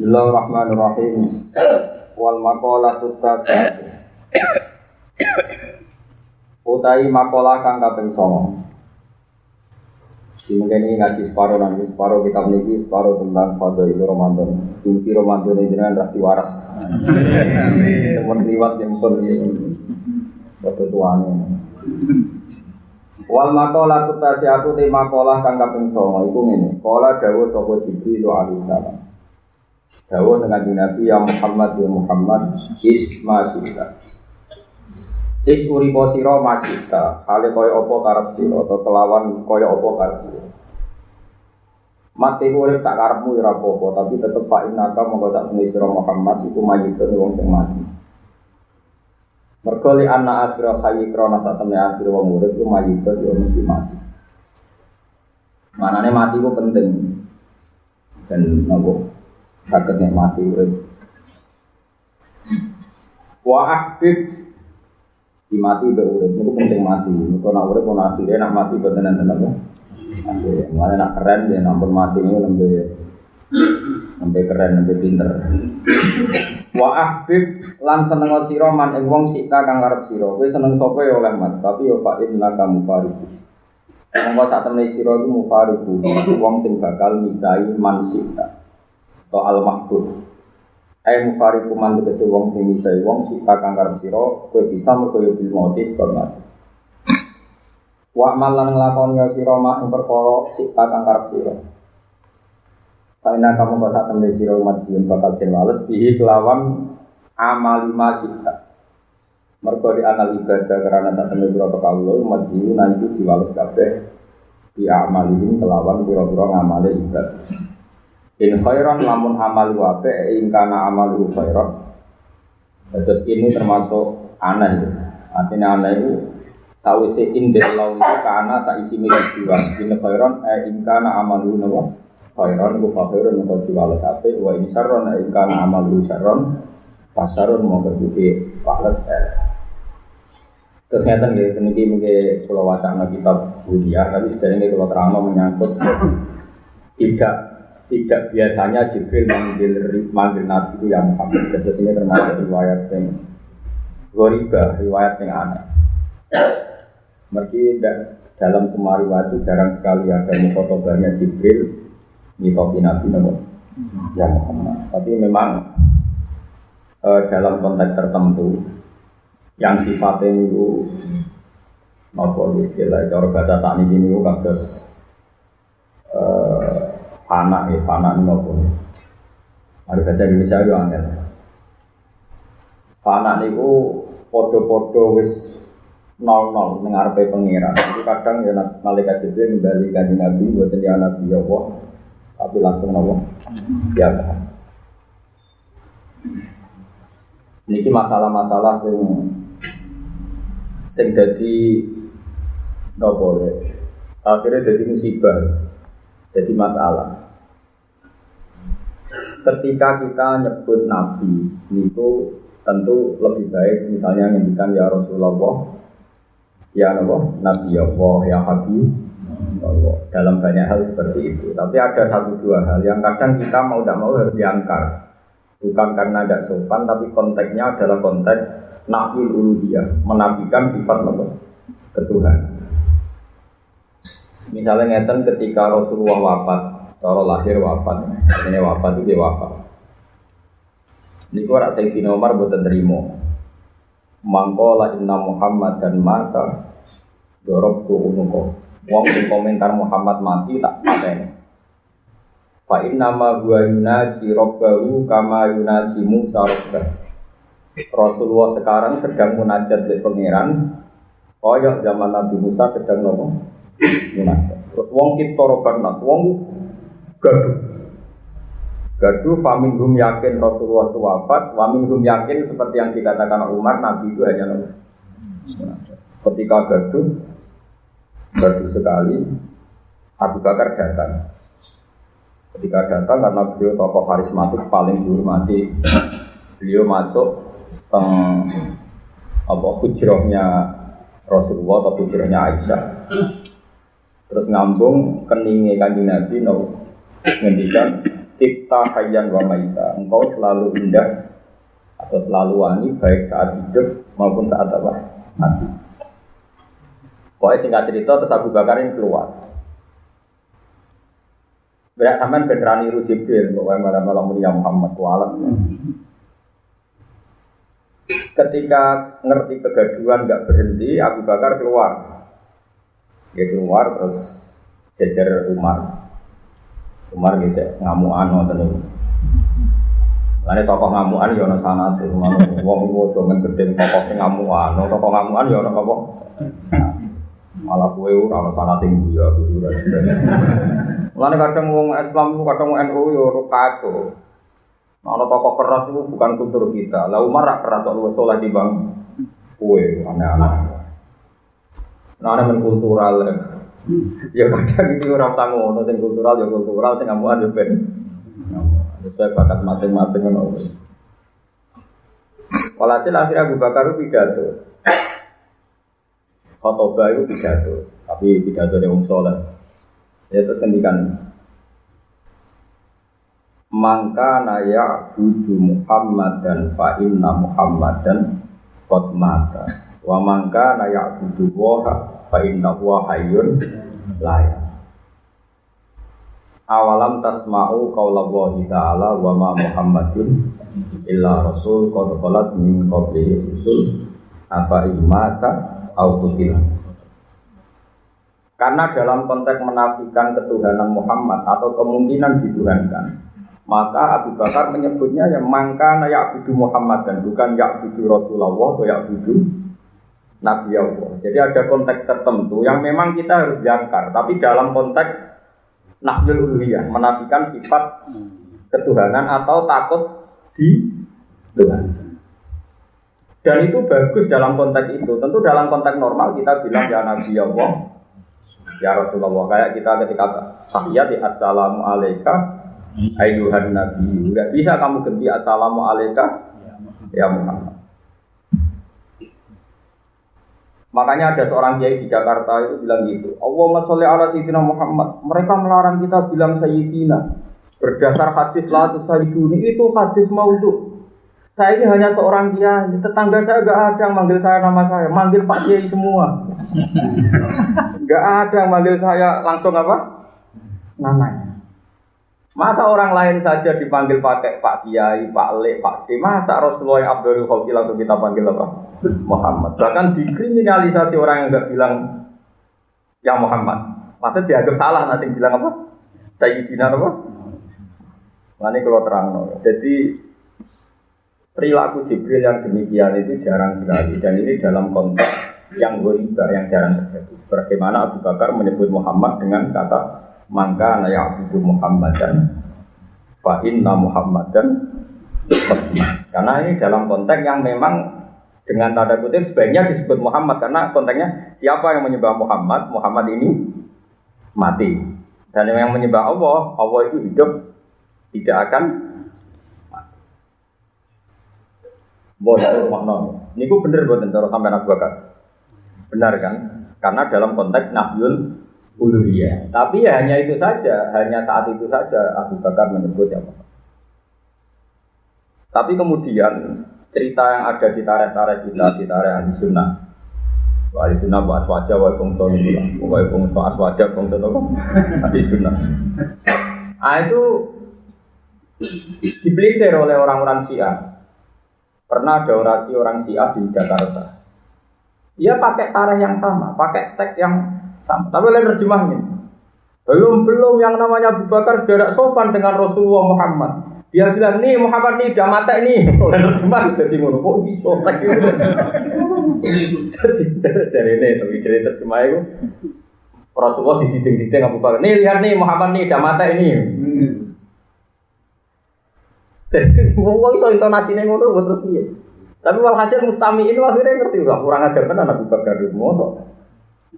Bismillahirrahmanirrahim. Wal maqalah tutas. Utai makalah kang kaping 9. Di mungkin ini ngaji separuh nanti separuh kitab niki separuh tentang itu Ramadan. Inti Ramadan ini jangan rati waras. Temen liwat yang pun waktu tuane. Wal makalah tutasi aku te makalah kang kaping 9 iku ngene. Kala dawuh sapa Jibril alaihi salam. Dawuh dengan Nabi ya Muhammad ya Muhammad isma sita. Is uripo sira masita, hale kaya apa karep sira atau kelawan kaya apa karep sira. Mati urip sak karepmu ora apa tapi tetep fa innaka monggo sak sira Muhammad iku mayitun wong sing mati. Mergo li anna akhira hayy krana sak temene akhir wong urip iku mayitun yo mesti mati. Manane mati ku penting. Dan nopo sakit mati urip. Wa ahbib di mati be urip niku penting mati. Niku nak urip ana akhire nak mati boten enten apa. Akhire mulane nak keren ya nampun mati niku lembe lembe keren lembe pinter. Wa ahbib lan seneng sira man ing wong sika kang arep sira. Kowe seneng sapa ya oleh mat, tapi yo fa inna kamu fariku. Monggo sak temene sira iku mufariku, wong sing bakal misai man atau al mahbub Ayo mufariku man tegese wong sing misai wong si kakang karep sira kowe bisa mergo yo bil mati sebab mati. Wa malan nglakoni ya sira mak ing perkara si kakang karep sira. Karena kamu bahasa temne sira umat sing bakal den wales bihi kelawan amali masita Mergo di amal ibadah karena saat temne pira kawula umat sing itu diwales kabeh di amalin kelawan pira-pira ngamale ibadah In khairan lamun amal wape in kana amal khairan. Terus ini termasuk aneh. Artinya aneh itu sawise in Allah itu kana isi milik dua. In khairan eh in kana amal nawa khairan ku khairan ku diwales ape wa in syarron eh in kana amal syarron pasarun mau kebuki pales eh. Terus ngeten nggih niki mungkin kalau wacana kitab Budia tapi sedherenge kalau terang menyangkut tidak tidak biasanya Jibril manggil manggil Nabi itu yang Muhammad. Jadi ini termasuk riwayat yang goriba, riwayat yang aneh. Mergi dalam semua riwayat itu jarang sekali ada mukotobahnya Jibril mitopi Nabi namun yang Muhammad. Tapi memang eh, dalam konteks tertentu yang sifatnya itu nopo istilah cara bahasa saat ini itu kados Fana ya, fana ini apa? Ada bahasa Indonesia itu angel. Fana niku podo-podo wis nol nol dengar pe pengira. Jadi kadang ya malaikat Jibril kembali kaji Nabi buat dia Nabi ya Allah, tapi langsung Allah ya Ini masalah-masalah sing sing jadi nopo akhirnya jadi musibah jadi masalah. Ketika kita nyebut Nabi itu tentu lebih baik misalnya ngendikan ya Rasulullah ya Allah Nabi Allah ya Habib Allah. Dalam banyak hal seperti itu. Tapi ada satu dua hal yang kadang kita mau tidak mau harus diangkar bukan karena tidak sopan tapi konteksnya adalah konteks nafil uluhiyah menafikan sifat Allah ketuhan misalnya ngeten ketika Rasulullah wafat Cara lahir wafat, ini wafat itu dia wafat. Ini kau rasa Sayyidina Umar buat terima. Mangkola inna Muhammad dan maka dorok tu unuko. Wong komentar Muhammad mati tak paten. Fa inna ma huwa yunaji robbahu kama yunaji Musa robbah. Rasulullah sekarang sedang munajat di pangeran. Koyok zaman Nabi Musa sedang nopo Terus wong kita roban wong gaduh. Gaduh faminhum yakin Rasulullah itu wafat, waminhum yakin seperti yang dikatakan Umar, Nabi itu hanya. Ketika gaduh, gaduh sekali, Abu Bakar datang. Ketika datang karena beliau tokoh karismatik paling dihormati, beliau masuk ke apa hujrohnya Rasulullah atau hujrohnya Aisyah. Terus ngambung keningnya kanjeng Nabi, no, ngendikan Tipta hayyan wa maita. Engkau selalu indah atau selalu wangi baik saat hidup maupun saat apa? Mati. Pokoknya singkat cerita terus Abu Bakar ini keluar. Berak sampean beneran niru Jibril kok malam malam mulia Muhammad kualat. Ketika ngerti kegaduhan nggak berhenti, Abu Bakar keluar. Dia keluar terus jejer Umar. Umar bisa ngamuan ngoten niku. Lane tokoh ngamuan ya ana sanate, wong iku aja men gedhe tokoh sing ngamuan, tokoh ngamuan ya ana apa? Malah kowe ora ana sanate ya kudu ora Mulane kadang wong Islam itu kadang NU ya ora kacau. Ana tokoh keras itu bukan kultur kita. Lah Umar rak keras kok luwes di bang kowe aneh-aneh. Nah, men kultural. Ya kadang iki ora usah ngono sing kultural ya kultural sing ngamuan ya ben. Sesuai bakat masing-masing ngono. Walhasil akhirnya Abu Bakar itu pidato. Khotbah itu pidato, tapi pidato dari Om Soleh. Ya terus kendikan Mangka naya budu Muhammad dan fa inna Muhammad dan kot mata. Wa mangka naya budu waha fa inna wa hayyun layak. Awalam tasma'u qaulallahi ta'ala wa ma Muhammadun illa rasul qad khalat min qablihi rusul afa imata au kutilah. Karena dalam konteks menafikan ketuhanan Muhammad atau kemungkinan dituhankan, maka Abu Bakar menyebutnya yang mangka ya'budu Muhammad dan bukan ya'budu Rasulullah atau ya'budu Nabi Allah. Jadi ada konteks tertentu yang memang kita harus jangkar, tapi dalam konteks nafsul uluhiyah, menafikan sifat ketuhanan atau takut di Tuhan. Dan itu bagus dalam konteks itu. Tentu dalam konteks normal kita bilang ya Nabi Allah, ya Rasulullah. Kayak kita ketika tahiyat ya Assalamu alaika ayuhan Nabi. Enggak bisa kamu ganti Assalamu alaika ya Muhammad. Makanya ada seorang kiai di Jakarta itu bilang gitu. Allahumma sholli ala sayyidina Muhammad. Mereka melarang kita bilang sayyidina. Berdasar hadis la sayyiduni itu hadis maudhu. Saya ini hanya seorang kiai. Tetangga saya gak ada yang manggil saya nama saya. Manggil Pak Kiai semua. Gak ada yang manggil saya langsung apa? Namanya. Masa orang lain saja dipanggil pakai Pak Kiai, Pak Le, Pak D. Masa Rasulullah yang Abdul Khawki langsung kita panggil apa? Muhammad. Bahkan dikriminalisasi orang yang nggak bilang ya Muhammad. Masa dianggap salah nanti bilang apa? Sayyidina apa? Nah ini kalau terang. No. Jadi perilaku Jibril yang demikian itu jarang sekali dan ini dalam konteks yang goriba yang jarang terjadi. Sebagaimana Abu Bakar menyebut Muhammad dengan kata maka ya'budu Muhammadan fa inna Muhammadan karena ini dalam konteks yang memang dengan tanda kutip sebaiknya disebut Muhammad karena konteksnya siapa yang menyembah Muhammad Muhammad ini mati dan yang menyembah Allah Allah itu hidup tidak akan mati. Bodoh makna. Ini gue bener buat sampai Abu Bakar. Benar kan? Karena dalam konteks nahyul uluhiyah. Tapi ya hanya itu saja, hanya saat itu saja Abu Bakar menyebut yang Tapi kemudian cerita yang ada di tarik-tarik kita, di tarik ahli sunnah. Ahli sunnah wa aswaja wa bongso ini Wa bongso aswaja bongso apa? Ahli sunnah. Ah itu dipelintir oleh orang-orang Syiah. Pernah ada orasi orang Syiah di Jakarta. Dia pakai tarikh yang sama, pakai teks yang sama. Tapi lain terjemahnya. Belum belum yang namanya Abu Bakar sudah sopan dengan Rasulullah Muhammad. Dia bilang nih Muhammad nih udah mata ini. Lain terjemah jadi ngono kok iso. Jadi cari ini tapi cari terjemah itu Rasulullah dididik-didik Abu Bakar. Nih lihat nih Muhammad nih udah mata ini. Jadi wong iso intonasine ngono terus piye. Tapi walhasil mustami ini akhirnya ngerti lah kurang ajar tenan Abu Bakar itu mosok.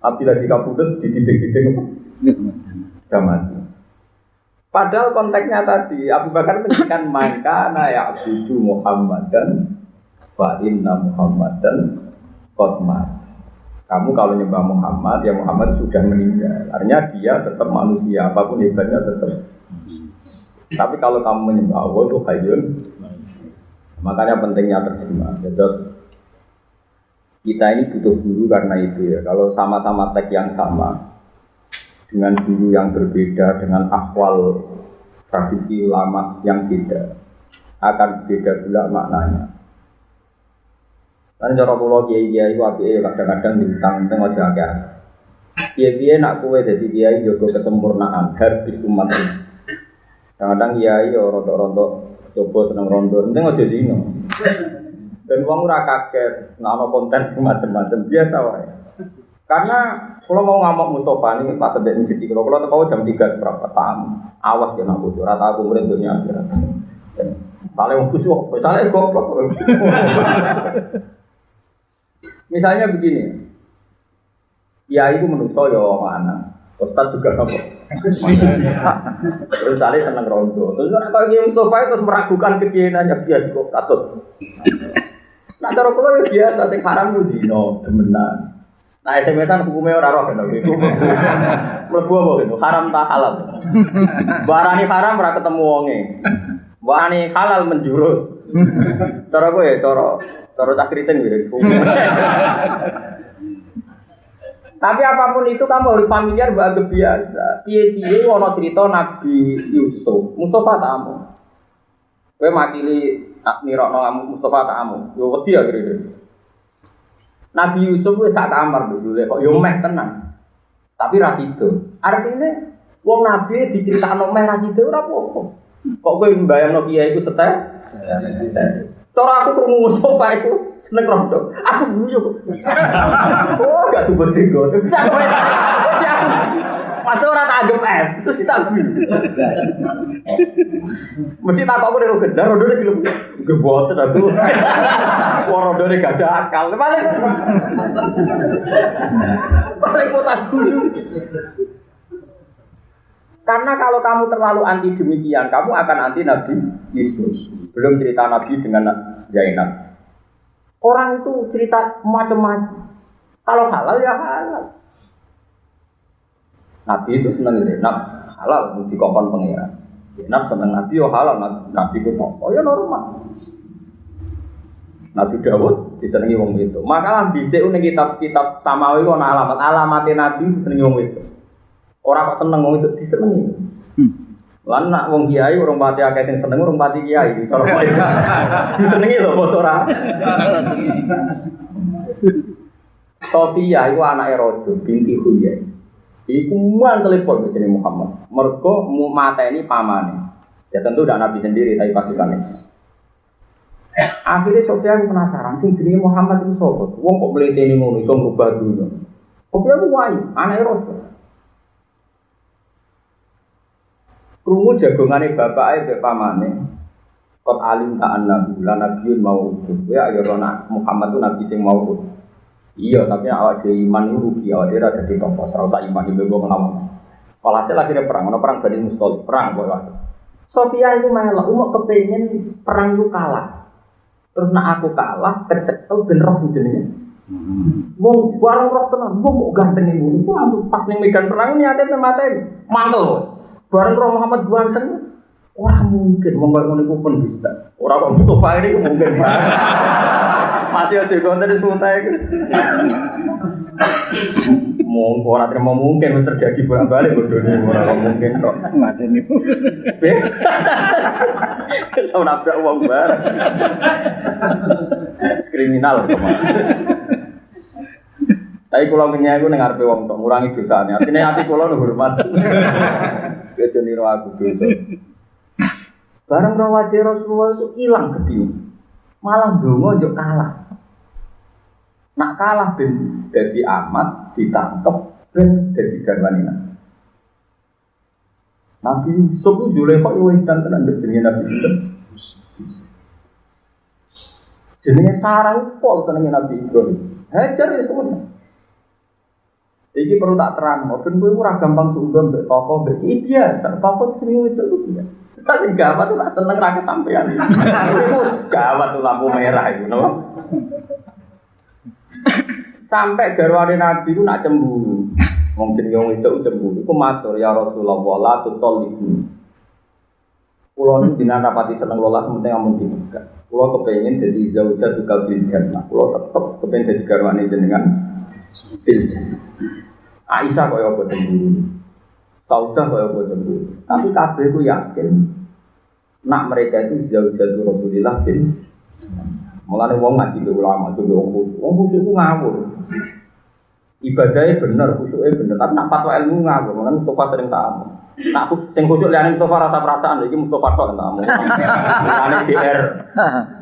Api lagi kabudut di titik-titik apa? Sudah mati. Padahal konteksnya tadi Abu Bakar menjadikan maka ya abudu Muhammad dan fa inna Muhammad dan kotmat. Kamu kalau nyembah Muhammad ya Muhammad sudah meninggal. Artinya dia tetap manusia apa pun hebatnya tetap. Tapi kalau kamu menyembah Allah itu hayyun. Makanya pentingnya terjemah. Ya, terus kita ini butuh guru karena itu ya. Kalau sama-sama teks yang sama dengan guru yang berbeda dengan akwal tradisi ulama yang beda akan beda pula maknanya. Kan cara kula kiai kiai api kadang-kadang diutang tengok jaga. Kiai kiai nak kue jadi kiai jogo kesempurnaan habis umat ini. Kadang-kadang kiai yo rontok-rontok coba seneng rondo, penting aja zino. Dan uang ora kaget, nah ono konten macam-macam biasa wae. Karena kalau mau ngamuk Mustafa ini pas sedek masjid kalau kalau tahu jam tiga seberapa tamu, awas ya nak bocor, rata aku murid dunia akhirat. Saling mau kusuk, saling goblok. Misalnya begini, ya itu menurut saya mana, Ustaz juga apa? Terus Ali seneng rondo. Terus kalau yang sofa itu meragukan kekienannya dia kok katut. Nah cara kalau ya biasa sing haram itu dino demenan. Nah SMS-an hukumnya orang roh kan itu. Mlebu apa gitu? Haram tak halal. Barani haram ora ketemu wonge. Barani halal menjurus. Cara gue ya cara cara tak kriting gitu. Tapi apa pun itu kamu harus familiar bahagia biasa. Piye piye wono cerita Nabi Yusuf, Mustafa tamu. Kowe makili nirokno kamu Mustafa tamu. Yo wedi ya kira Nabi Yusuf wis sak kamar dulu kok yo meh tenang. Tapi ras itu. Artinya wong Nabi diceritakno meh ras itu ora apa-apa. Kok kowe mbayangno kiai iku setek? Cara aku krungu Mustafa itu seneng rondo. Aku guyu. Oh, gak sumber jenggot. Aku Masa ora tak anggap eh, terus tak guyu. Mesti tak aku nek gendar rondo nek gelem geboten aku. Wong rondo nek gak ada akal. Paling kok tak. Karena kalau kamu terlalu anti demikian, kamu akan anti Nabi Yesus. Belum cerita Nabi dengan Zainab. Orang itu cerita macam-macam. Kalau halal ya halal. Nabi itu senang Zainab halal di kokon pengiran. Zainab senang Nabi yo halal Nabi itu oh ya normal. Nabi Dawud disenangi wong itu. Maka bisa unik kitab-kitab samawi kono alamat alamatnya Nabi disenangi wong itu. Orang kok seneng wong itu disenengi. Hmm. Lan nak wong kiai urung pati akeh sing seneng urung pati kiai. Kalau mereka disenengi lho bos ora. Sofia itu anak Rojo binti Huyai. Iku man telepon ke Muhammad. Mergo mata ini pamane. Ya tentu udah Nabi sendiri tapi pasukan Akhirnya Sofia aku penasaran sing jenenge Muhammad itu sapa? Wong kok mleteni ngono iso ngubah dunya. Sofia aku wayu, anak Rojo. Krungu jagongane bapake mbek pamane. Kot alim ta annahu la nabiyyun mau Ya ayo rona Muhammad itu nabi sing mau Iya, tapi awak dhewe iman itu rugi, awak dhewe ora dadi tokoh, usah iman iku mbok ngelawan. Walhasil akhirnya perang, ono perang Bani Mustalik, perang kok waktu. Sofia itu melok, umuk kepengen perang itu kalah. Terus nak aku kalah, kecekel ben roh jenenge. Wong bareng roh tenan, wong mau ganteng ibu. Itu pas ning medan perang ini ada materi. Mantel. Bareng Roh Muhammad ganteng, Orang mungkin mau ngono iku pun bisa. Orang kok butuh ini mungkin Masih aja konten suntai guys. Mau orang terima mungkin harus terjadi bolak balik bodohnya orang mungkin kok. Mati nih. Tahu nabrak uang bar. Kriminal Tapi kalau punya aku dengar wong tok ngurangi dosanya. Artinya hati kalau nu hormat. Kejo niro aku dosa. Barang rawat Rasulullah itu hilang gede. Malah dongo yo kalah. Nak kalah ben jadi amat ditangkep ben jadi garwanina. Nabi Yusuf itu Zulekha itu wedan tenan jenenge Nabi Yusuf. Jenenge Sarah pol senenge Nabi Ibrahim. Hajar ya semuanya. Iki perlu tak terang, maupun gue ora gampang suudon mbek toko mbek iki biasa, toko sering itu itu biasa. Tak sing gawat tuh tak seneng ra sampean. Iku gawat tuh lampu merah itu? Sampai garwane Nabi itu nak cemburu. Wong jenenge wong itu cemburu, iku matur ya Rasulullah la tutol ibu. Pulau ini dengan rapati seneng lola sementing amun di Mekah. Pulau kepengen jadi zaujah juga fil jannah. Pulau tetap kepengen jadi garwane jenengan fil jannah. Aisyah kaya apa cemburu. Saudah kaya apa cemburu. Tapi kabeh ku yakin nak mereka itu zaujah Rasulillah fil Mulane wong ngaji ke ulama, coba wong khusyuk. Wong khusyuk ku ngawur. Ibadahnya bener, khusyuknya bener. Tapi nak fatwa ilmu ngawur. Mulane Mustafa sering tamu. Nak sing khusyuk liyane Mustafa rasa perasaan, iki Mustafa tok tamu. Mulane DR.